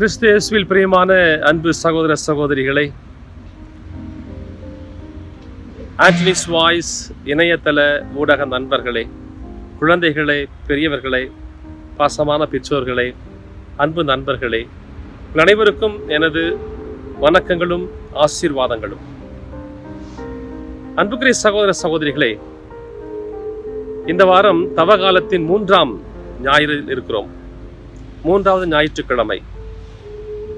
கிறிஸ்தேசுவில் பிரியமான அன்பு சகோதர சகோதரிகளை ஆண்டனிஸ் வாய்ஸ் இணையதள ஊடக நண்பர்களே குழந்தைகளே பெரியவர்களே பாசமான பெற்றோர்களே அன்பு நண்பர்களே அனைவருக்கும் எனது வணக்கங்களும் ஆசீர்வாதங்களும். அன்புக்குரிய சகோதர சகோதரிகளே இந்த வாரம் தவகாலத்தின் மூன்றாம் ஞாயிறில் இருக்கிறோம். மூன்றாவது ஞாயிற்றுக்கிழமை.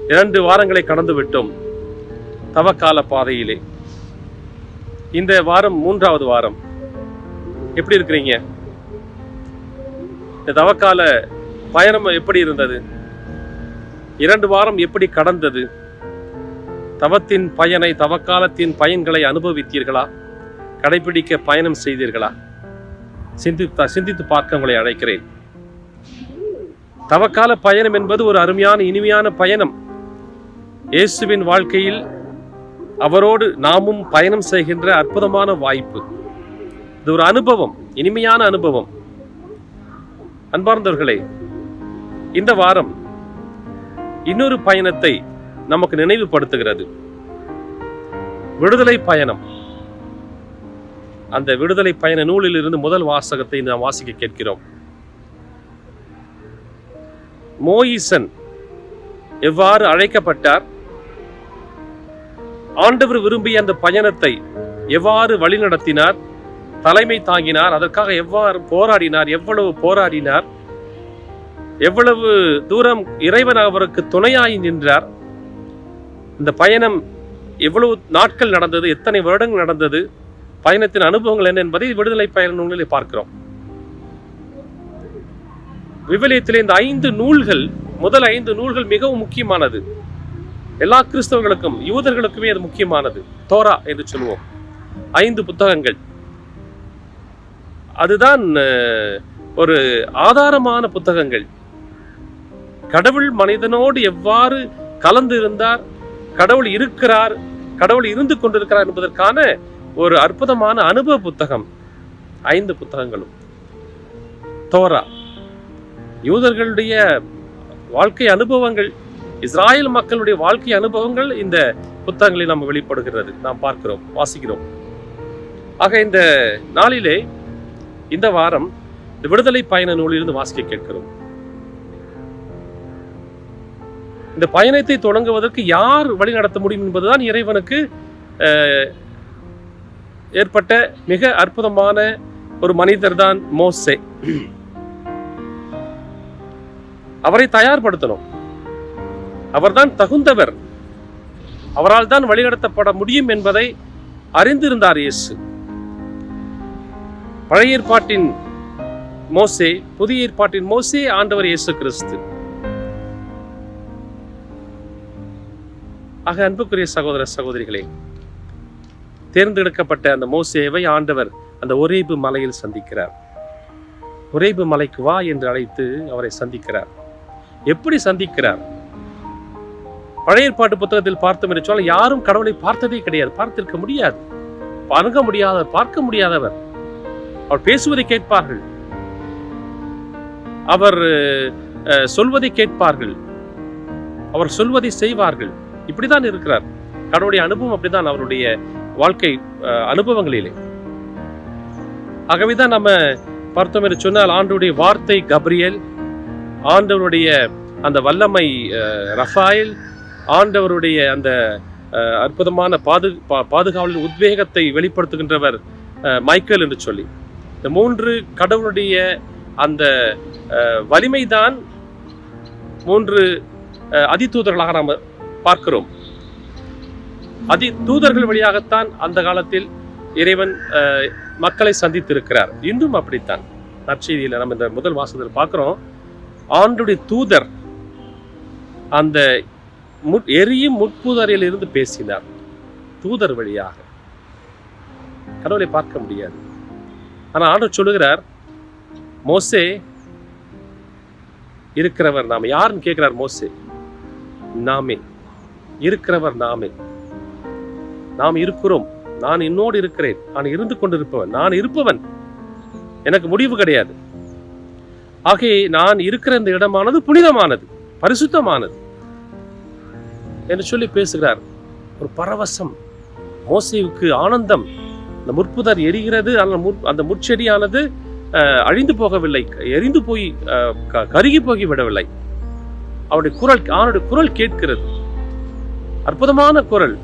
இரண்டு வாரங்களை கடந்து விட்டோம் தவக்கால பாதையிலே. இந்த வாரம் மூன்றாவது வாரம். எப்படி இருக்கிறீங்க? இந்த தவக்கால பயணம் எப்படி இருந்தது? இரண்டு வாரம் எப்படி கடந்தது? தவத்தின் பயனை தவக்காலத்தின் பயன்களை அனுபவித்தீர்களா? கடைபிடிக்க பயணம் செய்தீர்களா? சிந்தித்து சிந்தித்து பார்க்க உங்களை அழைக்கிறேன். தவக்கால பயணம் என்பது ஒரு அருமையான இனிமையான பயணம். இயேசுவின் வாழ்க்கையில் அவரோடு நாமும் பயணம் செய்கின்ற அற்புதமான வாய்ப்பு. இது ஒரு அனுபவம் இனிமையான அனுபவம். அன்பார்ந்தவர்களே இந்த வாரம் இன்னொரு பயணத்தை நமக்கு நினைவுபடுத்துகிறது. விடுதலை பயணம். அந்த விடுதலை பயண நூலில் இருந்து முதல் வாசகத்தை நாம் வாசிக்க கேட்கிறோம். மோயிசன் எவ்வாறு அழைக்கப்பட்டார்? ஆண்டவர் விரும்பிய அந்த பயணத்தை எவ்வாறு வழிநடத்தினார் தலைமை தாங்கினார் அதற்காக எவ்வாறு போராடினார் எவ்வளவு போராடினார் எவ்வளவு தூரம் இறைவன் அவருக்கு துணையாய் நின்றார் இந்த பயணம் எவ்வளவு நாட்கள் நடந்தது எத்தனை வருடங்கள் நடந்தது பயணத்தின் அனுபவங்கள் என்ன என்பதை விடுதலை பயண நூலில் பார்க்கிறோம். விவிலியத்தில் இந்த ஐந்து நூல்கள் முதல் ஐந்து நூல்கள் மிகவும் முக்கியமானது. எல்லா கிறிஸ்தவர்களுக்கும் யூதர்களுக்குமே அது முக்கியமானது. தோரா என்று சொல்லுவோம். ஐந்து புத்தகங்கள். அதுதான் ஒரு ஆதாரமான புத்தகங்கள். கடவுள் மனிதனோடு எவ்வாறு கலந்து இருந்தார் கடவுள் இருக்கிறார் கடவுள் இருந்து கொண்டிருக்கிறார் என்பதற்கான ஒரு அற்புதமான அனுபவ புத்தகம். ஐந்து புத்தகங்களும். தோரா. யூதர்களுடைய வாழ்க்கை அனுபவங்கள் இஸ்ராயல் மக்களுடைய வாழ்க்கை அனுபவங்கள் இந்த புத்தகங்களில் நம்ம வெளிப்படுகிறது. நாம் பார்க்கிறோம் வாசிக்கிறோம். ஆக இந்த நாளிலே இந்த வாரம் இந்த விடுதலை பயண நூலிலிருந்து வாசிக்க கேட்கிறோம். இந்த பயணத்தை தொடங்குவதற்கு யார் வழி நடத்த முடியும் என்பதுதான் இறைவனுக்கு ஏற்பட்ட மிக அற்புதமான ஒரு மனிதர் தான் மோசே. அவரை தயார்படுத்தணும். அவர்தான் தகுந்தவர். அவரால் தான் வழிநடத்தப்பட முடியும் என்பதை அறிந்திருந்தார் இயேசு. பழைய ஏற்பாட்டின் மோசே புதிய ஏற்பாட்டின் மோசே ஆண்டவர் இயேசு கிறிஸ்து. ஆக அன்புக்குரிய சகோதர சகோதரிகளே தேர்ந்தெடுக்கப்பட்ட அந்த மோசேவை ஆண்டவர் அந்த ஒரேபு மலையில் சந்திக்கிறார். ஒரேபு மலைக்கு வா என்று அழைத்து அவரை சந்திக்கிறார். எப்படி சந்திக்கிறார்? பழைய ஏற்பாட்டு புத்தகத்தில் பார்த்தோம் என்று சொன்னால் யாரும் கடவுளை பார்த்ததே கிடையாது. பார்த்திருக்க முடியாது. அணுக முடியாதவர் பார்க்க முடியாதவர். அவர் பேசுவதை கேட்பார்கள். அவர் சொல்வதை கேட்பார்கள். அவர் சொல்வதை செய்வார்கள். இப்படிதான் இருக்கிறார். கடவுளுடைய அனுபவம் அப்படிதான் அவருடைய வாழ்க்கை அனுபவங்களிலே. ஆகவேதான் நம்ம பார்த்தோம் என்று சொன்னால் ஆண்டுடைய வார்த்தை கப்ரியல் ஆண்டவருடைய அந்த வல்லமை அஹ், ரஃபாயல் ஆண்டவருடைய அந்த அற்புதமான பாது பா- பாதுகாவலின் உத்வேகத்தை வெளிப்படுத்துகின்றவர் மைக்கேல் என்று சொல்லி. இந்த மூன்று கடவுளுடைய அந்த வலிமைதான் மூன்று அதிதூதர்களாக நாம் பார்க்கிறோம். அதி தூதர்கள் வழியாகத்தான் அந்த காலத்தில் இறைவன் மக்களை சந்தித்திருக்கிறார். இன்றும் அப்படித்தான். நற்செய்தியில் நம்ம இந்த முதல் வாசகத்தில் பார்க்குறோம். ஆண்டுடைய தூதர் அந்த முட் எரியும் முட்புதரில் இருந்து பேசினார் தூதர் வழியாக. கடவுளை பார்க்க முடியாது. ஆனா ஆண்டவர் சொல்லுகிறார் மோசே இருக்கிறவர் நாம. யாருன்னு கேட்கிறார் மோசே? நாமே. இருக்கிறவர் நாமே. நாம் இருக்கிறோம். நான் என்னோடு இருக்கிறேன். நான் இருந்து கொண்டிருப்பவன். நான் இருப்பவன். எனக்கு முடிவு கிடையாது. ஆகவே நான் இருக்கிற இந்த இடமானது புனிதமானது பரிசுத்தமானது. என்று சொல்லி பேசுகிறார். ஒரு பரவசம். மோசைவுக்கு ஆனந்தம். இந்த முற்புதர் எரிகிறது. அந்த முற்- அந்த முற்செடியானது அஹ், அழிந்து போகவில்லை. எரிந்து போய் அஹ், கருகி போகி விடவில்லை. அவருடைய குரல் அவனுடைய குரல் கேட்கிறது. அற்புதமான குரல்.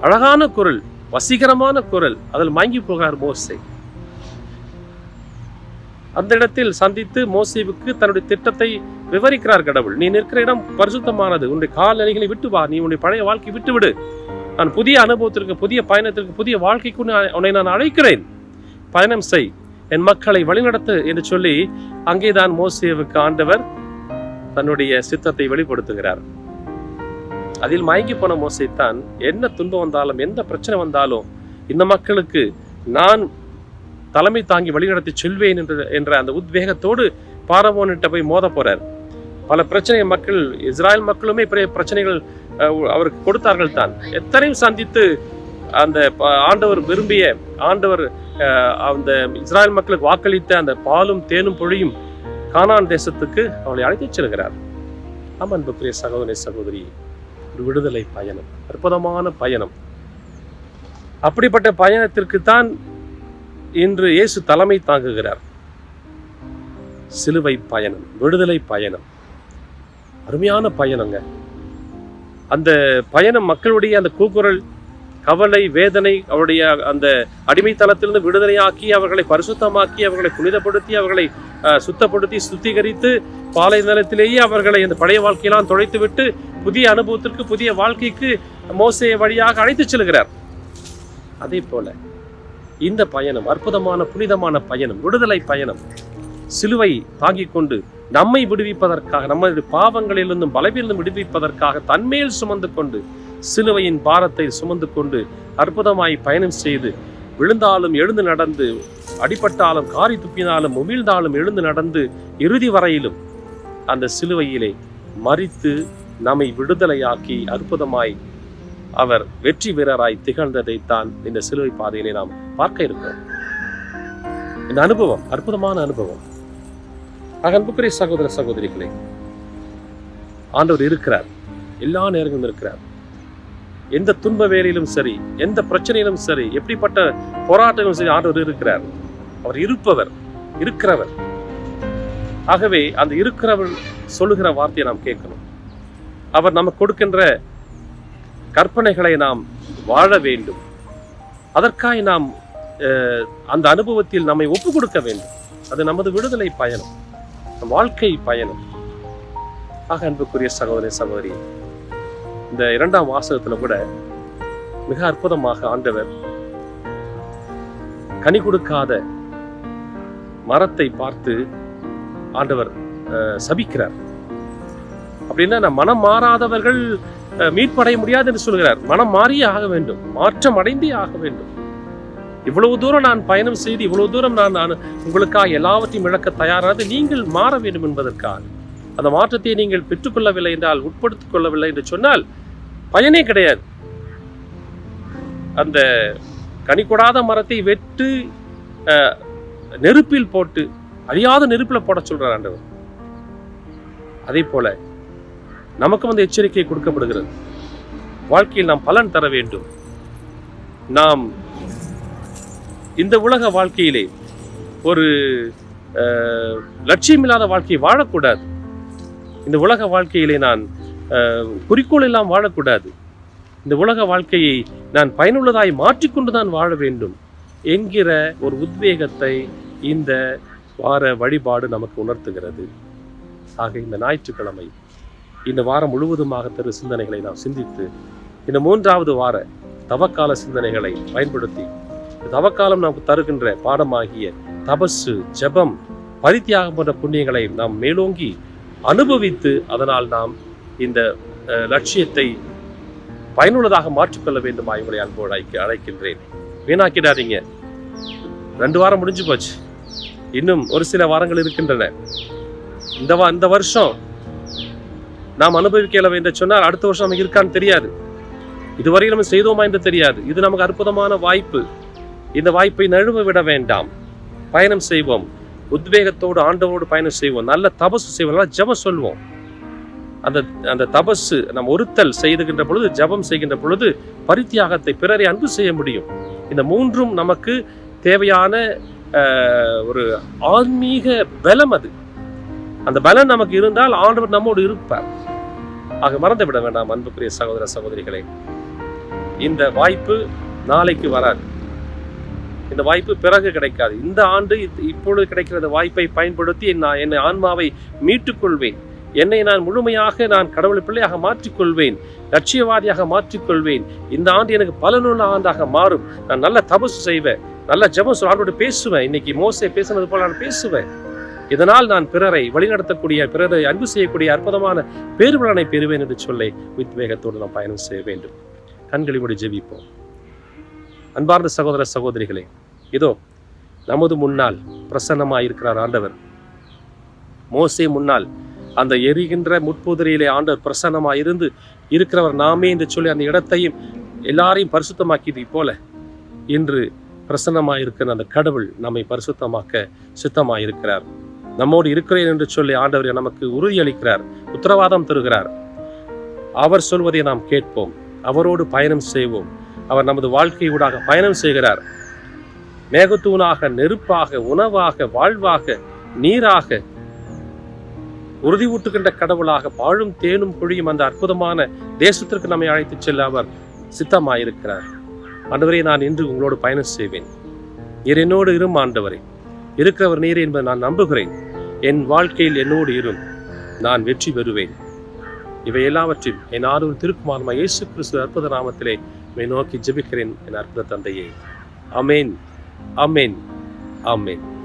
அழகான குரல். வசீகரமான குரல். அதில் மயங்கி போகிறார் மோசை. அந்த இடத்தில் சந்தித்து மோசேவுக்கு தன்னுடைய திட்டத்தை விவரிக்கிறார் கடவுள். நீ நிற்கிற இடம் பரிசுத்தமானது. உன்னுடைய கால்நிலைகளை விட்டு வா. நீ உன்னுடைய பழைய வாழ்க்கை விட்டு விடு நான் புதிய அனுபவத்திற்கு புதிய பயணத்திற்கு புதிய வாழ்க்கைக்கு உன்னை- நான் அழைக்கிறேன். பயணம் செய். என் மக்களை வழிநடத்து என்று சொல்லி அங்கேதான் மோசேவுக்கு ஆண்டவர் தன்னுடைய சித்தத்தை வெளிப்படுத்துகிறார். அதில் மயங்கி போன மோசே தான் என்ன துன்பம் வந்தாலும் எந்த பிரச்சனை வந்தாலும் இந்த மக்களுக்கு நான் தலைமை தாங்கி வழிநடத்தி செல்வேன் என்ற என்ற அந்த உத்வேகத்தோடு பாரவோனிட்ட போய் மோத போறார். பல பிரச்சனை மக்கள் இஸ்ராயல் மக்களுமே பெரிய பிரச்சனைகள் அவருக்கு கொடுத்தார்கள் தான். எத்தனையும் சந்தித்து அந்த ஆண்டவர் விரும்பிய ஆண்டவர் அஹ், அந்த இஸ்ராயல் மக்களுக்கு வாக்களித்த அந்த பாலும் தேனும் பொழியும் கானான் தேசத்துக்கு அவளை அழைத்துச் செல்கிறார். ஆமாம் பிரிய சகோதரி சகோதரி ஒரு விடுதலை பயணம் அற்புதமான பயணம். அப்படிப்பட்ட பயணத்திற்கு தான் இன்று இயேசு தலைமை தாங்குகிறார். சிலுவை பயணம் விடுதலை பயணம். அருமையான பயணங்க. அந்த பயணம் மக்களுடைய அந்த கூக்குரல் கவலை வேதனை அவருடைய அந்த அடிமைத்தளத்திலிருந்து விடுதலையாக்கி அவர்களை பரிசுத்தமாக்கி அவர்களை புனிதப்படுத்தி அவர்களை சுத்தப்படுத்தி சுத்திகரித்து பாலை நிலத்திலேயே அவர்களை அந்த பழைய வாழ்க்கையெல்லாம் தொலைத்துவிட்டு புதிய அனுபவத்திற்கு புதிய வாழ்க்கைக்கு மோசைய வழியாக அழைத்துச் செல்கிறார். அதே போல இந்த பயணம் அற்புதமான புனிதமான பயணம் விடுதலை பயணம். சிலுவை தாங்கிக் கொண்டு நம்மை விடுவிப்பதற்காக நம்முடைய பாவங்களிலிருந்தும் பலவிலிருந்தும் விடுவிப்பதற்காக தன்மேல் சுமந்து கொண்டு சிலுவையின் பாரத்தை சுமந்து கொண்டு அற்புதமாய் பயணம் செய்து விழுந்தாலும் எழுந்து நடந்து அடிபட்டாலும் காரி துப்பினாலும் உமிழ்ந்தாலும் எழுந்து நடந்து இறுதி வரையிலும் அந்த சிலுவையிலே மறித்து நம்மை விடுதலையாக்கி அற்புதமாய் அவர் வெற்றி வீரராய் திகழ்ந்ததைத்தான் இந்த சிலுவை பாதையிலே நாம் பார்க்க இருக்கிறோம். இந்த அனுபவம் அற்புதமான அனுபவம். ஆக அன்புக்குரிய சகோதர சகோதரிகளே ஆண்டவர் இருக்கிறார். எல்லா நேரங்களும் இருக்கிறார். எந்த துன்ப வேலையிலும் சரி எந்த பிரச்சனையிலும் சரி எப்படிப்பட்ட போராட்டங்களும் சரி ஆண்டவர் இருக்கிறார். அவர் இருப்பவர் இருக்கிறவர். ஆகவே அந்த இருக்கிறவர் சொல்லுகிற வார்த்தையை நாம் கேட்கணும். அவர் நமக்கு கொடுக்கின்ற கற்பனைகளை நாம் வாழ வேண்டும். அதற்காக நாம் அஹ், அந்த அனுபவத்தில் நம்மை ஒப்பு கொடுக்க வேண்டும். அது நமது விடுதலை பயணம். நம் வாழ்க்கை பயணம். ஆக அன்புக்குரிய சகோதரி சகோதரி இந்த இரண்டாம் வாசகத்துல கூட மிக அற்புதமாக ஆண்டவர் கனி கொடுக்காத மரத்தை பார்த்து ஆண்டவர் அஹ், சபிக்கிறார். அப்படின்னா மனம் மாறாதவர்கள் மீட்படைய முடியாது என்று சொல்கிறார். மனம் மாறியே ஆக வேண்டும். மாற்றம் அடைந்தே ஆக வேண்டும். இவ்வளவு தூரம் நான் பயணம் செய்து இவ்வளவு தூரம் நான் நான் உங்களுக்காக எல்லாவற்றையும் இழக்க தயாரானது நீங்கள் மாற வேண்டும் என்பதற்காக. அந்த மாற்றத்தை நீங்கள் பெற்றுக்கொள்ளவில்லை என்றால் உட்படுத்திக் கொள்ளவில்லை என்று சொன்னால் பயனே கிடையாது. அந்த கனி கொடாத மரத்தை வெட்டு அஹ், நெருப்பில் போட்டு அழியாத நெருப்பில் போட சொல்றார் ஆண்டவர். அதே போல நமக்கும் அந்த எச்சரிக்கை கொடுக்கப்படுகிறது. வாழ்க்கையில் நாம் பலன் தர வேண்டும். நாம் இந்த உலக வாழ்க்கையிலே ஒரு அஹ், லட்சியமில்லாத வாழ்க்கையை வாழக்கூடாது. இந்த உலக வாழ்க்கையிலே நான் அஹ், குறிக்கோள் எல்லாம் வாழக்கூடாது. இந்த உலக வாழ்க்கையை நான் பயனுள்ளதாய் மாற்றிக்கொண்டு தான் வாழ வேண்டும் என்கிற ஒரு உத்வேகத்தை இந்த வார வழிபாடு நமக்கு உணர்த்துகிறது. ஆக இந்த ஞாயிற்றுக்கிழமை இந்த வாரம் முழுவதுமாக தரும் சிந்தனைகளை நாம் சிந்தித்து இந்த மூன்றாவது வார தவக்கால சிந்தனைகளை பயன்படுத்தி தவக்காலம் நமக்கு தருகின்ற பாடமாகிய தபசு ஜெபம் பரித்தியாகம் போன்ற புண்ணியங்களை நாம் மேலோங்கி அனுபவித்து அதனால் நாம் இந்த அஹ், லட்சியத்தை பயனுள்ளதாக மாற்றிக்கொள்ள வேண்டுமா உங்களை அன்போடு அழைக்க அழைக்கின்றேன். வீணாக்கிடாதீங்க. ரெண்டு வாரம் முடிஞ்சு போச்சு. இன்னும் ஒரு சில வாரங்கள் இருக்கின்றன. இந்த வா இந்த வருஷம் நாம் அனுபவிக்கலவை என்று சொன்னால் அடுத்த வருஷம் நமக்கு இருக்கான்னு தெரியாது. இதுவரை நம்ம செய்தோமா என்று தெரியாது. இது நமக்கு அற்புதமான வாய்ப்பு. இந்த வாய்ப்பை நழுவ விட வேண்டாம். பயணம் செய்வோம். உத்வேகத்தோடு ஆண்டவரோடு பயணம் செய்வோம். நல்ல தபசு செய்வோம். நல்லா ஜெபம் சொல்வோம். அந்த அந்த தபசு நம்ம ஒருத்தல் செய்துகின்ற பொழுது ஜெபம் செய்கின்ற பொழுது பரித்தியாகத்தை பிறரை அன்பு செய்ய முடியும். இந்த மூன்றும் நமக்கு தேவையான ஒரு ஆன்மீக பலம் அது. அந்த பலம் நமக்கு இருந்தால் ஆண்டவர் நம்மோடு இருப்பார். ஆக மறந்து விட வேண்டாம் அன்புக்குரிய சகோதர சகோதரிகளே. இந்த வாய்ப்பு நாளைக்கு வராது. இந்த வாய்ப்பு பிறகு கிடைக்காது. இந்த ஆண்டு இப்பொழுது கிடைக்கிற வாய்ப்பை பயன்படுத்தி நான் என் ஆன்மாவை மீட்டுக்கொள்வேன். என்னை நான் முழுமையாக நான் கடவுள் பிள்ளையாக மாற்றிக்கொள்வேன். லட்சியவாதியாக மாற்றிக்கொள்வேன். இந்த ஆண்டு எனக்கு பலனுள்ள ஆண்டாக மாறும். நான் நல்ல தபசு செய்வேன். நல்ல ஜெபம் சொல்ல ஆண்டோடு பேசுவேன். இன்னைக்கு மோசை பேசுனது போல நான் பேசுவேன். இதனால் நான் பிறரை வழிநடத்தக்கூடிய பிறரை அன்பு செய்யக்கூடிய அற்புதமான பேருபலனை பெறுவேன் என்று சொல்லி உத்வேகத்தோடு நாம் பயணம் செய்ய வேண்டும். கண்களை மூடி ஜெபிப்போம். அன்பார்ந்த சகோதர சகோதரிகளே இதோ நமது முன்னால் பிரசன்னமாயிருக்கிறார் ஆண்டவர். மோசே முன்னால் அந்த எரிகின்ற முட்புதிரையிலே ஆண்டவர் பிரசன்னமாயிருந்து இருக்கிறவர் நாமே என்று சொல்லி அந்த இடத்தையும் எல்லாரையும் பரிசுத்தமாக்கியது போல இன்று பிரசன்னமாயிருக்கிற அந்த கடவுள் நம்மை பரிசுத்தமாக்க சித்தமாயிருக்கிறார். நம்மோடு இருக்கிறேன் என்று சொல்லி ஆண்டவர் நமக்கு உறுதியளிக்கிறார் உத்தரவாதம் தருகிறார். அவர் சொல்வதை நாம் கேட்போம் அவரோடு பயணம் செய்வோம். அவர் நமது வாழ்க்கை ஊடாக பயணம் செய்கிறார். மேகத்தூணாக நெருப்பாக உணவாக வாழ்வாக நீராக உறுதி ஊட்டுகின்ற கடவுளாக பாழும் தேனும் குழியும் அந்த அற்புதமான தேசத்திற்கு நம்மை அழைத்துச் செல்ல அவர் சித்தமாயிருக்கிறார். ஆண்டவரே நான் இன்று உங்களோடு பயணம் செய்வேன். நீர் என்னோடு இரும் ஆண்டவரே. இருக்கிறவர் நீர் என்பதை நான் நம்புகிறேன். என் வாழ்க்கையில் என்னோடு இரும். நான் வெற்றி பெறுவேன். இவை எல்லாவற்றில் என் ஆர்வம் திருக்குமார்மா இயேசு கிறிஸ்து அற்புத நாமத்திலே நோக்கி ஜெபிக்கிறேன் என் அற்புத தந்தையே. அமேன் அமேன் அமேன்